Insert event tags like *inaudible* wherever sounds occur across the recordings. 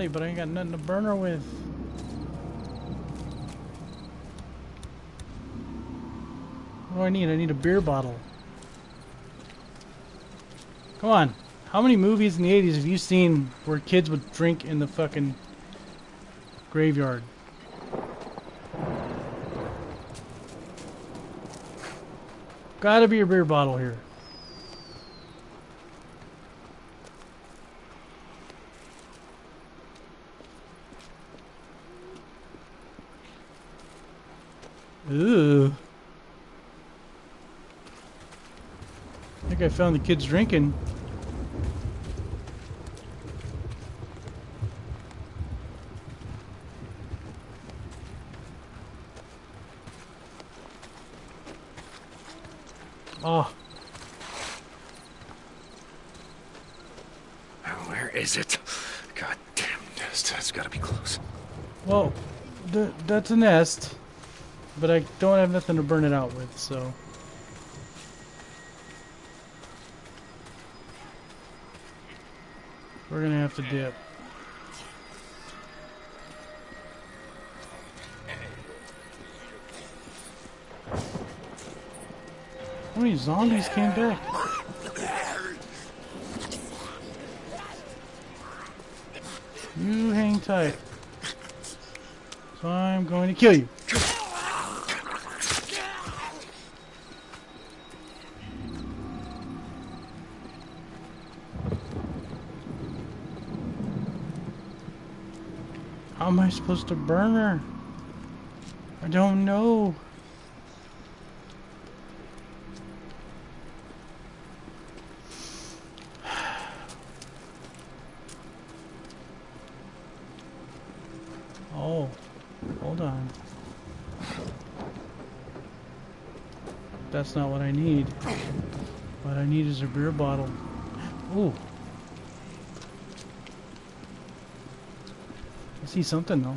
body, but I ain't got nothing to burn her with. What do I need? I need a beer bottle. Come on. How many movies in the 80s have you seen where kids would drink in the fucking graveyard? Gotta be a beer bottle here. Ooh. I think I found the kids drinking. Oh, Where is it? God damn nest. It's gotta be close. well, th that's a nest, but I don't have nothing to burn it out with, so. We're gonna have to dip. How many zombies came back? You hang tight. So I'm going to kill you. How am I supposed to burn her? I don't know. *sighs* Oh, hold on. That's not what I need. What I need is a beer bottle. Ooh. See something though.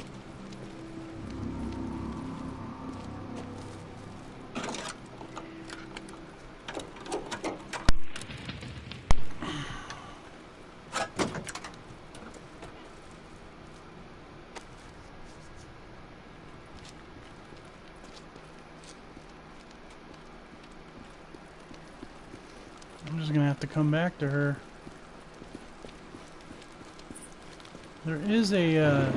I'm just gonna have to come back to her. There is a uh,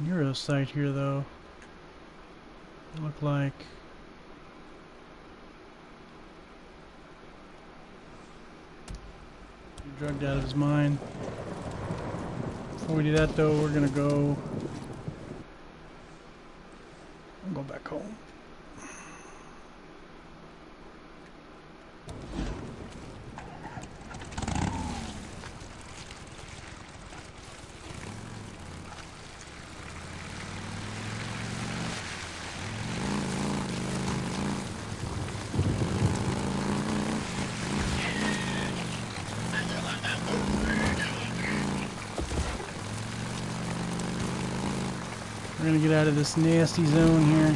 NERO site here, though. Look like. Drugged out of his mind. Before we do that, though, we're gonna go. Go back home. Get out of this nasty zone here.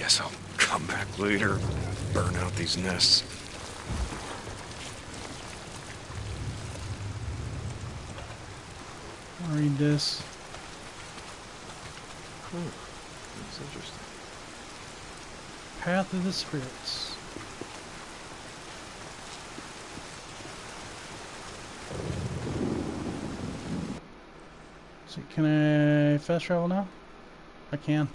Guess I'll come back later. Burn out these nests. I'll read this. Hmm. That's interesting. Path of the Spirits. Can I fast travel now? I can.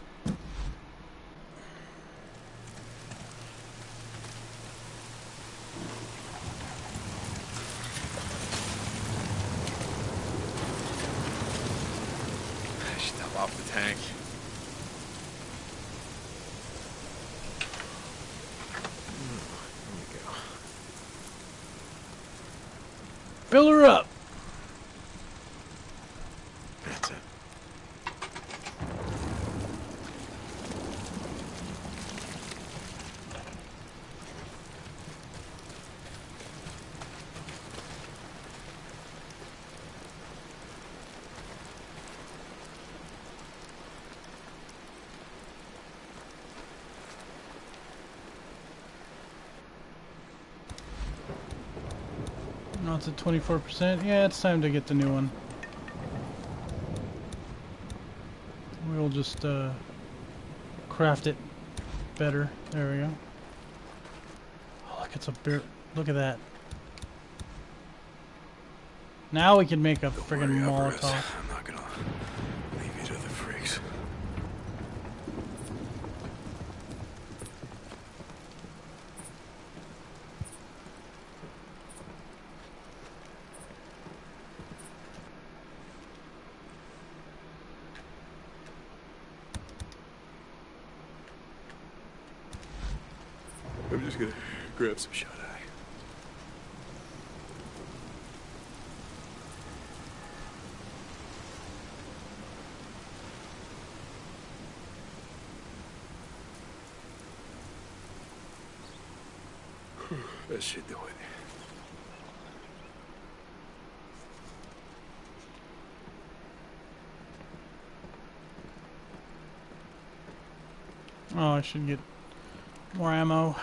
It's at 24%. Yeah, it's time to get the new one. We'll just uh, craft it better. There we go. Oh, look, it's a bear. Look at that. Now we can make a friggin' Molotov. I'm not gonna leave you to the freaks. I'm just gonna eye. *sighs* That should do it. Oh, I should get more ammo.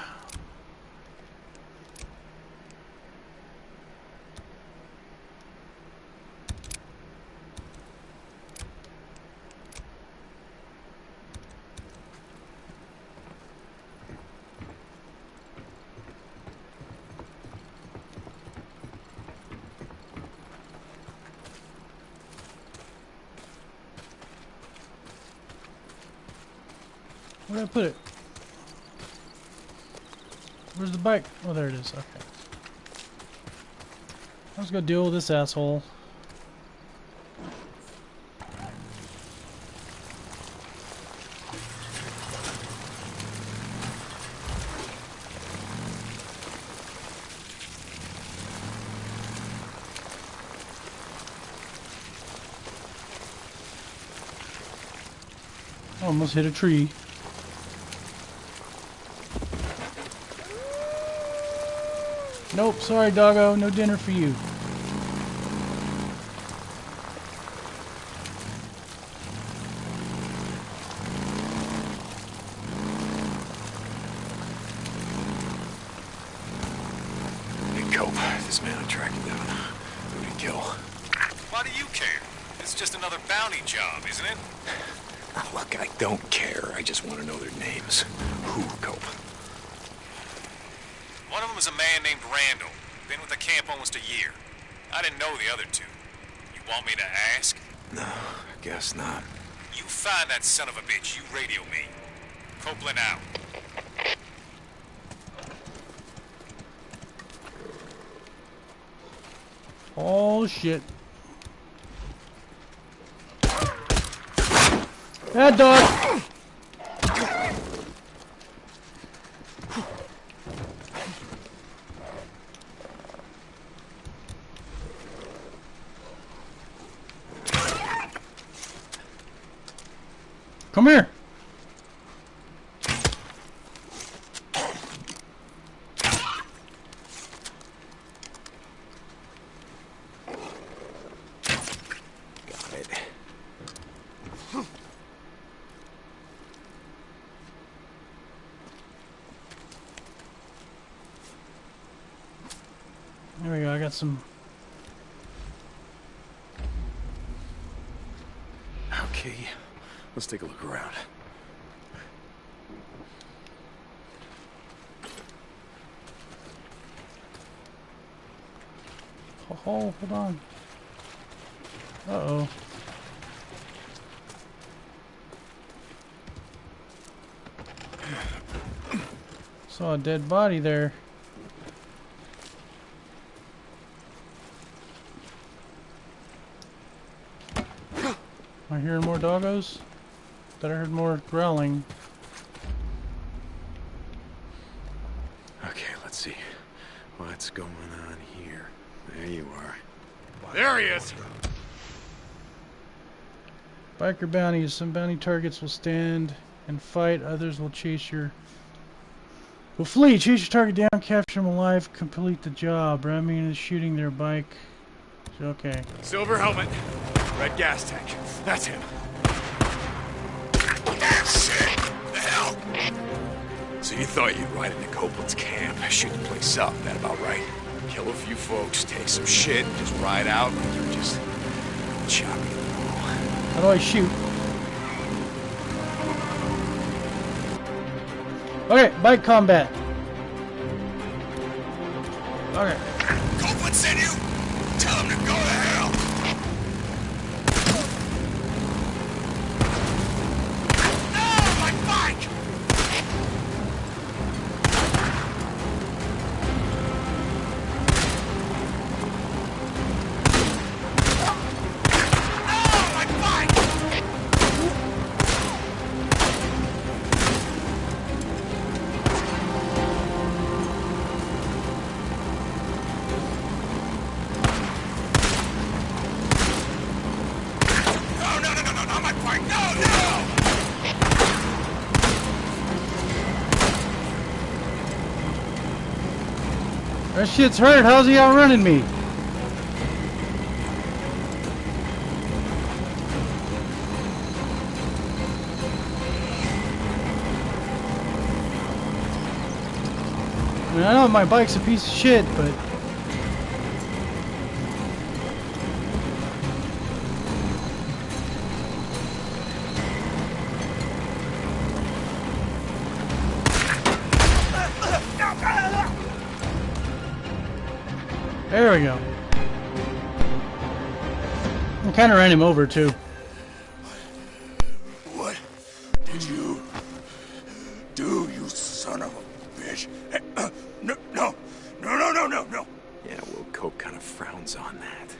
Where did I put it? Where's the bike? Oh, there it is. Okay. Let's go deal with this asshole. Almost hit a tree. Nope, sorry, doggo. No dinner for you. Hey, Cope, this man I tracked him down. Who'd he kill? Why do you care? It's just another bounty job, isn't it? Ah, Look, I don't care. I just want to know their names. Who, Cope? One of them is a man named Randall. Been camp almost a year. I didn't know the other two. You want me to ask? No, I guess not. You find that son of a bitch. You radio me. Copeland out. Oh shit. That dog! Come here! There we go, I got some. Okay, let's take a look around. Oh, hold on. Uh oh. Saw a dead body there. Am I hearing more doggos? Thought I heard more growling. Okay, let's see. What's going on here? There you are. There he is. Biker bounties. Some bounty targets will stand and fight. Others will chase your... Will flee. Chase your target down. Capture them alive. Complete the job. Ramming is shooting their bike. Okay. Silver helmet. Red gas tank. That's him. So you thought you'd ride into Copeland's camp, shoot the place up, that about right? kill a few folks, take some shit, and just ride out like you're just chopping them all. How do I shoot? Okay, bike combat. Okay. That shit's hurt. How's he outrunning me? I, know my bike's a piece of shit, but we go. I kind of ran him over too. What did you do, you son of a bitch? Hey, uh, no, no, no, no, no, no, no. Yeah, well, Cope kind of frowns on that.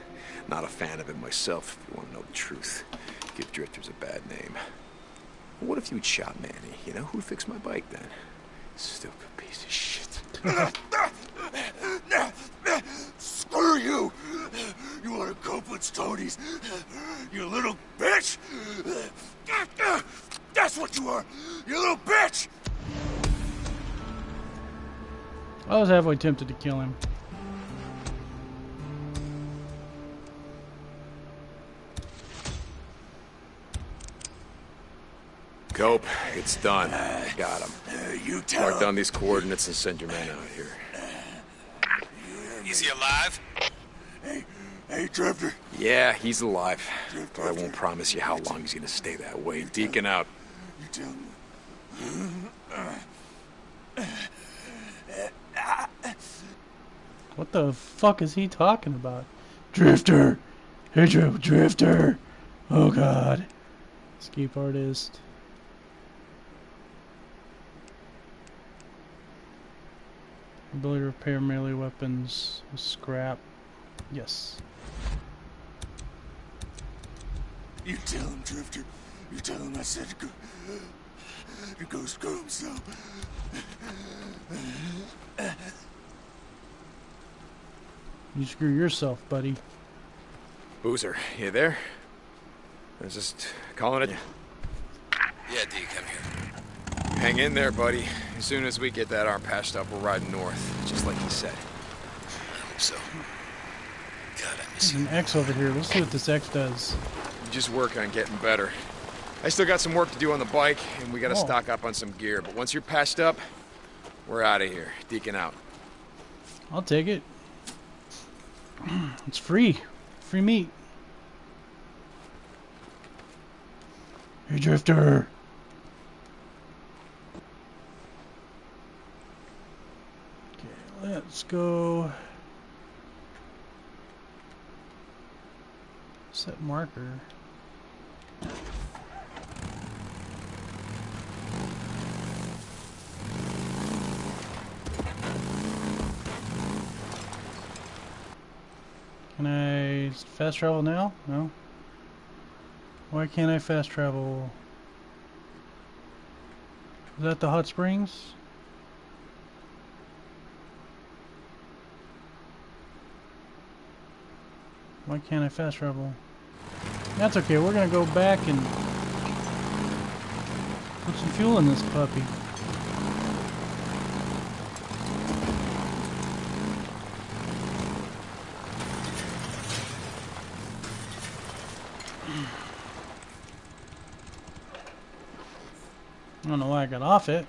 Not a fan of it myself, if you want to know the truth. Give drifters a bad name. What if you'd shot Manny? You know, who'd fix my bike then? Stupid piece of shit. *laughs* Screw you! You want to cope Tony's? You little bitch! That's what you are! You little bitch! I was halfway tempted to kill him. Cope, it's done. Got him. Uh, you tell Mark down these coordinates and send your man out here. Is he alive? Hey, hey, Drifter. Yeah, he's alive. But I won't promise you how long he's gonna stay that way. Deacon out. You tell him. What the fuck is he talking about? Drifter! Hey, Dr- Drifter! Oh god. Escape artist. Ability to repair melee weapons. Scrap. Yes. You tell him, Drifter. You tell him I said to go. To go screw himself. You screw yourself, buddy. Boozer, you there? I was just calling it. Yeah, D, come here. Hang in there, buddy. As soon as we get that arm patched up, we're riding north, just like you said. I hope so. God, I miss There's you. an X over here. Let's see what this X does. Just work on getting better. I still got some work to do on the bike, and we gotta Oh. stock up on some gear. But once you're patched up, we're out of here. Deacon out. I'll take it. *clears throat* It's free. Free meat. Hey, Drifter. Okay, let's go. Set marker. Can I fast travel now? No. Why can't I fast travel? Is that the hot springs? Why can't I fast travel? That's okay, we're gonna go back and put some fuel in this puppy. don't know why I got off it.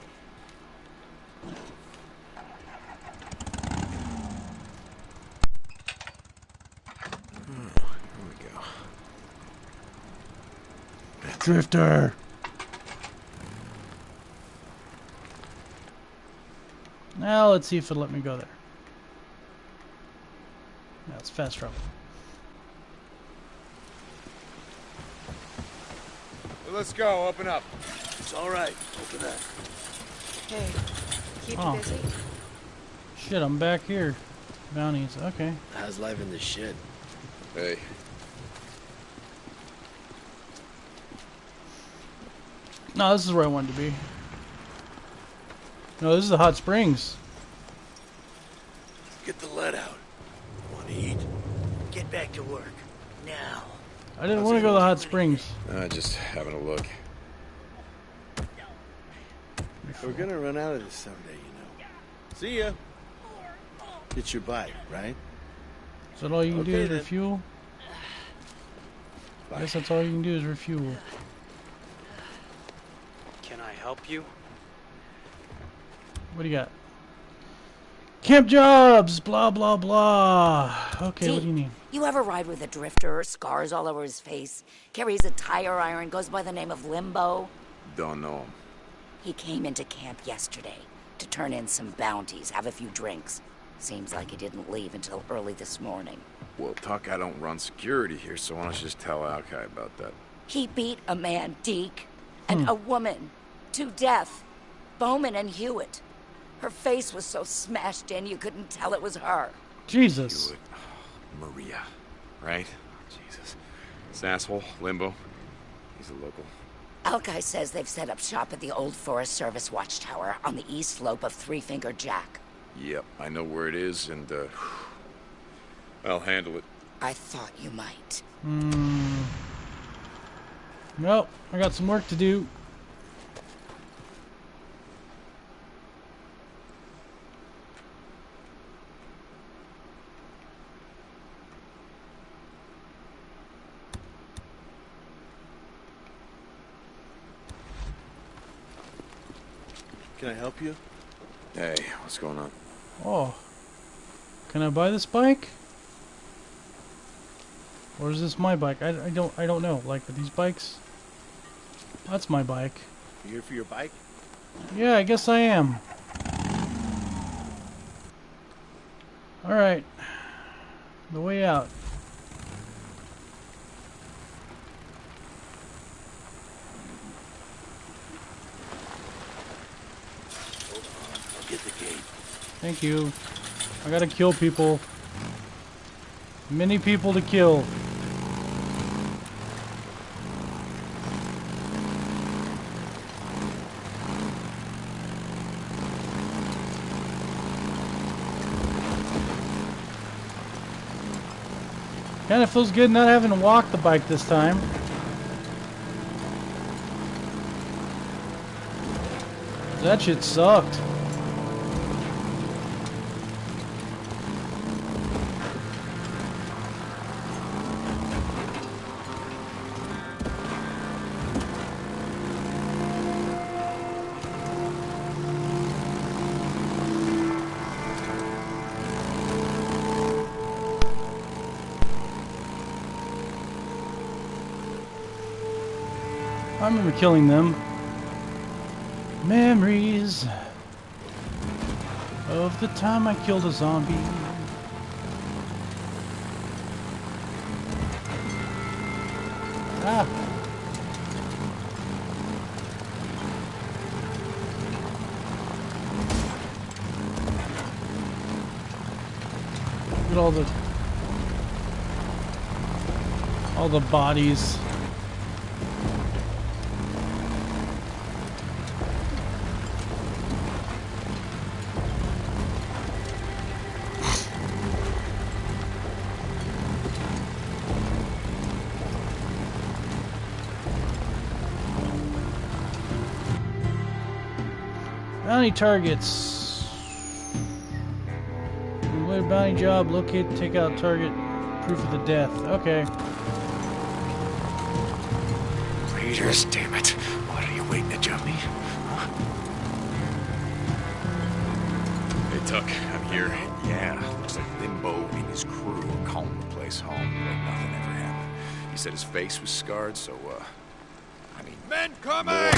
Drifter! Now let's see if it'll let me go there. That's fast travel. Let's go, open up. It's all right. Open up. Hey, keep Oh. you busy? Shit, I'm back here. Bounties. Okay. How's life in the shit? Hey, No, this is where I wanted to be. No, this is the hot springs. Get the lead out. Want to eat? Get back to work. Now. I didn't want to go to the hot springs. uh, just having a look. We're gonna run out of this someday, you know. See ya. It's your bike, right? Is that all you can do Okay, is then. refuel? I guess that's all you can do is refuel. Can I help you? What do you got? Camp jobs, blah blah blah. Okay, what do you need? You ever ride with a drifter, scars all over his face, carries a tire iron, goes by the name of Limbo? Don't know him. He came into camp yesterday to turn in some bounties, have a few drinks. Seems like he didn't leave until early this morning. Well, Tuck, I don't run security here, so why don't you just tell Alkai about that? He beat a man, Deke, and hmm. a woman to death. Bowman and Hewitt. Her face was so smashed in you couldn't tell it was her. Jesus. Hewitt. Oh, Maria, right? Jesus. This asshole, Limbo. He's a local. Alkai says they've set up shop at the old Forest Service watchtower on the east slope of Three Finger Jack. Yep, I know where it is, and, uh... I'll handle it. I thought you might. Hmm. Well, I got some work to do. Help you? Hey, what's going on? Oh. Can I buy this bike? Or is this my bike? I, I don't I don't know. Like are these bikes? That's my bike. You here for your bike? Yeah, I guess I am. Alright. The way out. I'll get the gate. Thank you. I gotta kill people. Many people to kill. Kinda feels good not having to walk the bike this time. That shit sucked. Killing them. Memories of the time I killed a zombie. Ah. Look at all the all the bodies. Bounty targets. Complete a bounty job. Locate, take out target. Proof of the death. Okay. Raiders, damn it. What are you waiting to jump me? Huh? Hey, Tuck, I'm here. Yeah, looks like Limbo and his crew are calling the place home, but nothing ever happened. He said his face was scarred, so, uh, I mean, Men coming!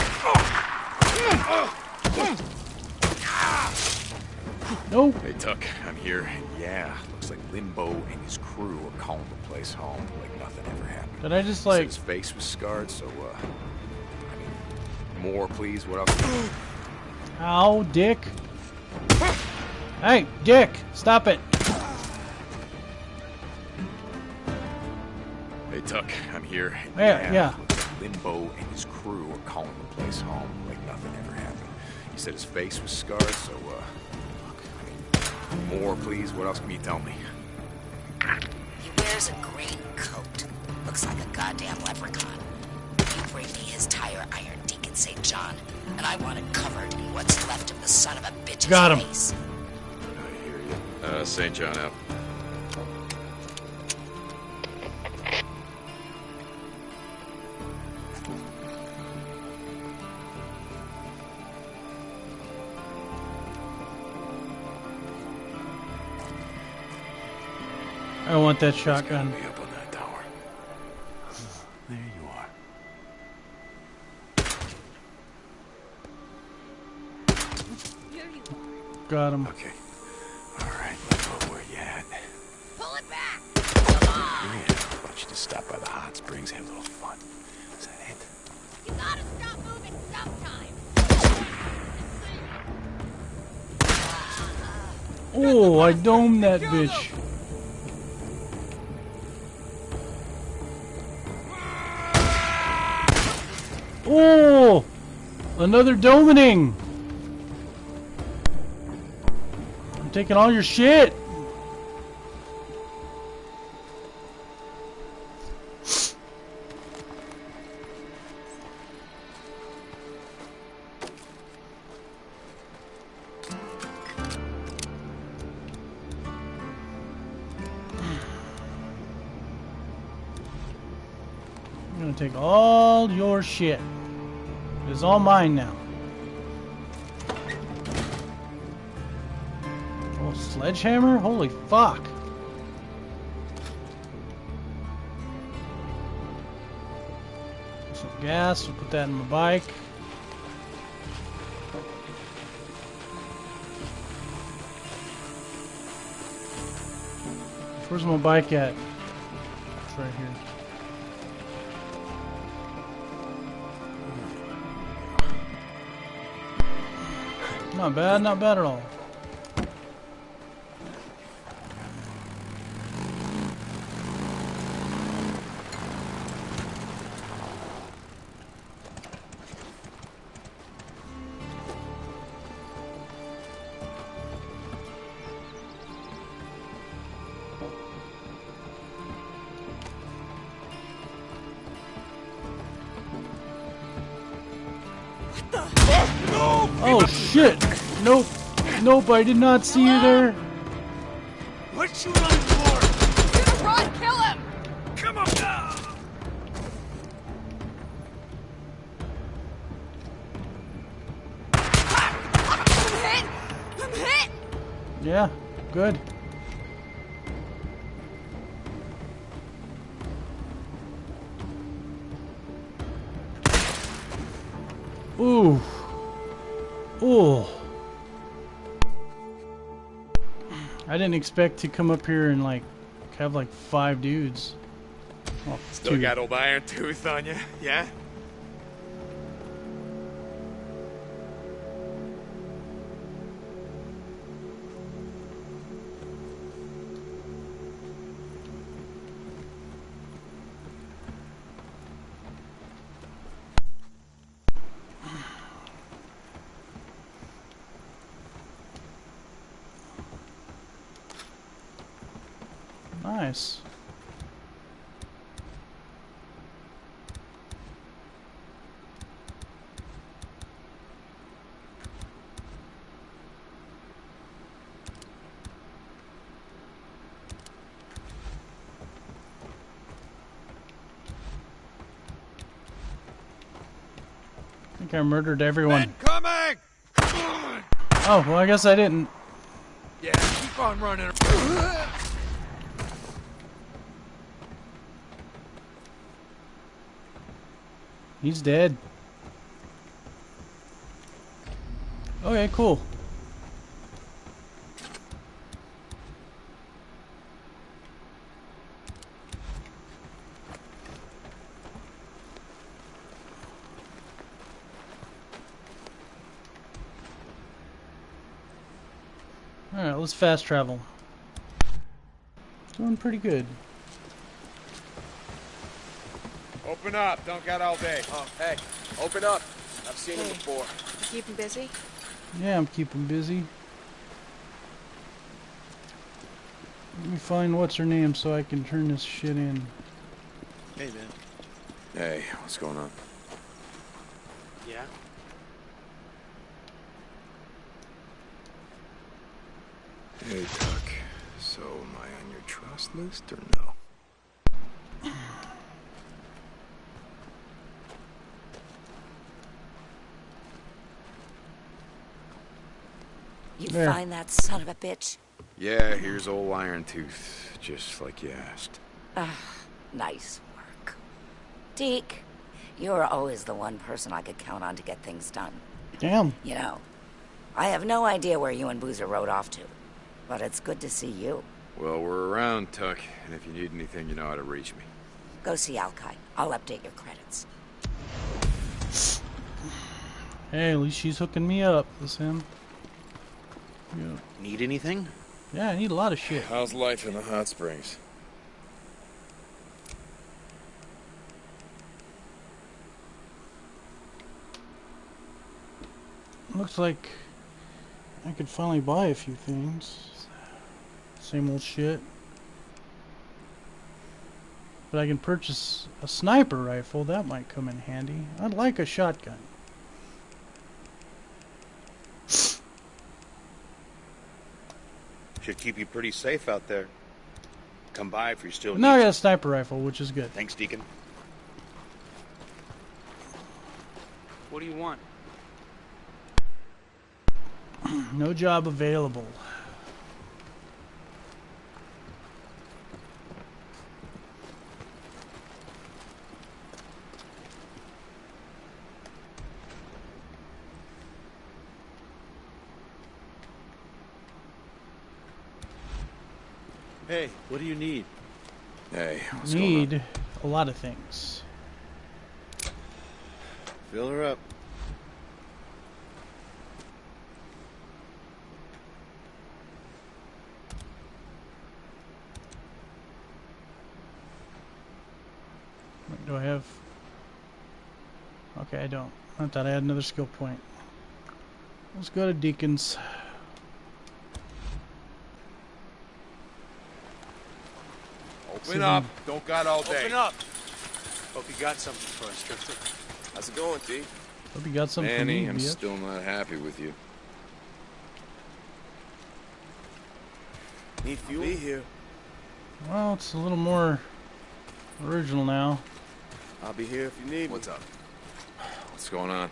No. Hey, Tuck, I'm here. And yeah, looks like Limbo and his crew are calling the place home like nothing ever happened. Did I just like... his face was scarred, so, uh, I mean, more, please. What else? Ow, dick. Hey, dick, stop it. Hey, Tuck, I'm here. Yeah, yeah. like Limbo and his crew are calling the place home He said his face was scarred, so, uh, look, I mean, more, please. What else can you tell me? He wears a green coat. Looks like a goddamn leprechaun. You bring me his tire iron, Deacon St. John, and I want it covered in what's left of the son of a bitch's Got him. face. I hear you. Uh, St. John out. I want that shotgun. be up on that tower. Hmm, there you are. Got him. Okay. All right, Limbo, where you at? Pull it back! Come on! Yeah, why don't you just stop by the hot springs, have a little fun? Is that it? You gotta stop moving sometime! Oh, I domed that bitch. Another domining. I'm taking all your shit. Take all your shit. It is all mine now. Oh, sledgehammer? Holy fuck. Some gas, we'll put that in my bike. Where's my bike at? It's right here. Not bad, not bad at all. Nope. Nope, I did not see you there. Expect to come up here and like have like five dudes. Well, Still two. got old Iron Tooth on you, yeah? Think I murdered everyone. Men coming! Oh, well, I guess I didn't. Yeah, keep on running. He's dead. Okay, cool. Alright, let's fast travel. Doing pretty good. Open up. Don't got all day. Oh, hey, open up. I've seen him before. You keep him busy? Yeah, I'm keeping busy. Let me find what's her name so I can turn this shit in. Hey, man. Hey, what's going on? Yeah? Hey, Tuck. So, am I on your trust list or no? You There. find that son of a bitch? Yeah, here's old Iron Tooth, just like you asked. Ah, nice work. Deke, you're always the one person I could count on to get things done. Damn. You know, I have no idea where you and Boozer rode off to, but it's good to see you. Well, we're around, Tuck, and if you need anything, you know how to reach me. Go see Alkai. I'll update your credits. Hey, at least she's hooking me up. This him. Yeah. Need anything? Yeah, I need a lot of shit. How's life in the hot springs? Looks like I could finally buy a few things. Same old shit. But I can purchase a sniper rifle. That might come in handy. I'd like a shotgun. Should keep you pretty safe out there. Come by if you're still. But now I got a sniper rifle, which is good. Thanks, Deacon. What do you want? *clears throat* No job available. Hey, what do you need? Hey, what's going on? Need a lot of things. Fill her up. Do I have? Okay, I don't. I thought I had another skill point. Let's go to Deacons. Open up. Don't got all day. Open up. Hope you got something for us, Drifter. How's it going, D? Hope you got something Manny, for I'm bitch. still not happy with you. Need fuel? Be here. Well, it's a little more original now. I'll be here if you need me. What's up? What's going on?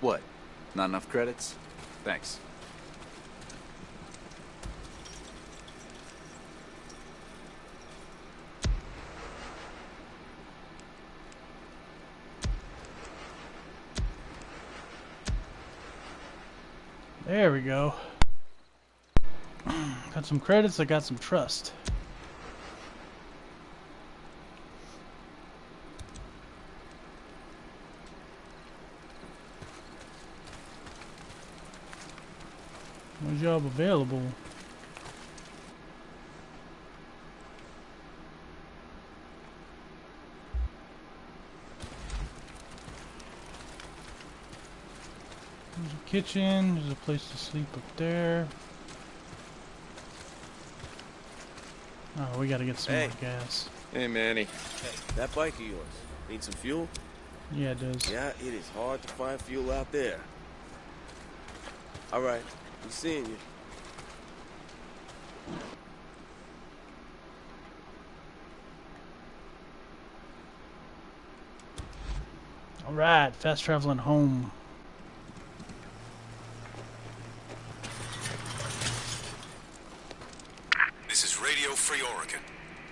What? Not enough credits? Thanks. There we go. *clears throat* got some credits, I got some trust. No job available. There's a kitchen, there's a place to sleep up there. Oh, we gotta get some Hey. more gas. Hey, Manny. Hey, that bike of yours. Need some fuel? Yeah, it does. Yeah, it is hard to find fuel out there. All right, I'm seeing you. Alright, fast traveling home. This is Radio Free Oregon.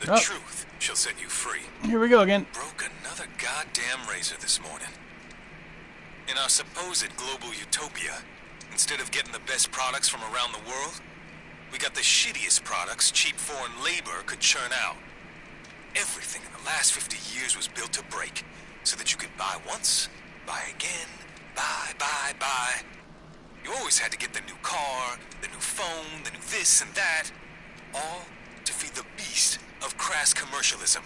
The Oh. truth shall set you free. Here we go again. Broke another goddamn razor this morning. In our supposed global utopia, instead of getting the best products from around the world, we got the shittiest products cheap foreign labor could churn out. Everything in the last 50 years was built to break, so that you could buy once, buy again, buy, buy, buy. You always had to get the new car, the new phone, the new this and that, all to feed the beast of crass commercialism.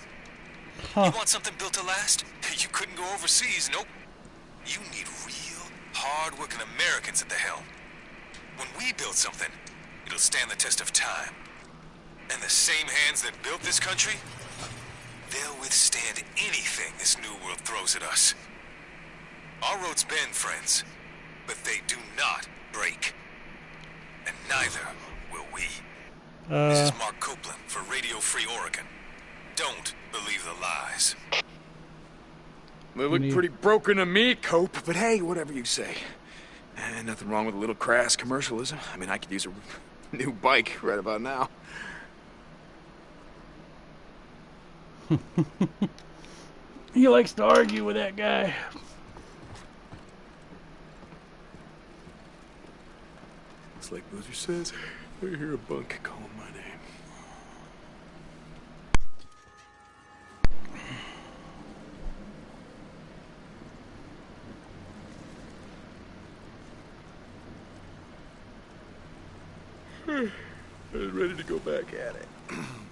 You want something built to last? *laughs* You couldn't go overseas, nope. You need hard-working Americans at the helm. When we build something, it'll stand the test of time. And the same hands that built this country, they'll withstand anything this new world throws at us. Our roads bend, friends, but they do not break. And neither will we. This Uh, is Mark Copeland for Radio Free Oregon. Don't believe the lies. They look Need- pretty broken to me, Cope, but hey, whatever you say. Eh, nothing wrong with a little crass commercialism. I mean, I could use a *laughs* new bike right about now. *laughs* he likes to argue with that guy. It's like Boozer says, I hear a bunk calling my name. *sighs* ready to go back at it. *clears throat*